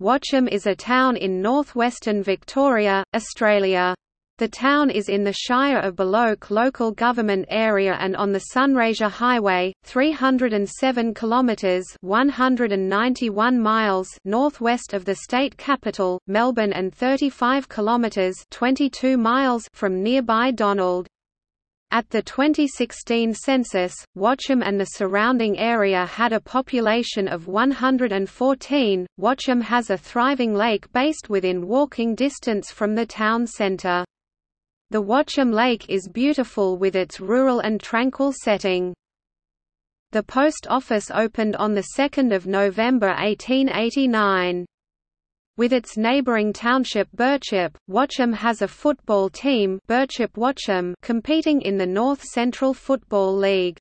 Watchem is a town in northwestern Victoria, Australia. The town is in the Shire of Buloke local government area and on the Sunraysia Highway, 307 kilometres 191 miles northwest of the state capital, Melbourne and 35 kilometres 22 miles from nearby Donald. At the 2016 census, Watchem and the surrounding area had a population of 114. Watchem has a thriving lake based within walking distance from the town centre. The Watchem Lake is beautiful with its rural and tranquil setting. The post office opened on 2 November 1889. With its neighbouring township Birchip, Watchem has a football team Birchip Watchem competing in the North Central Football League.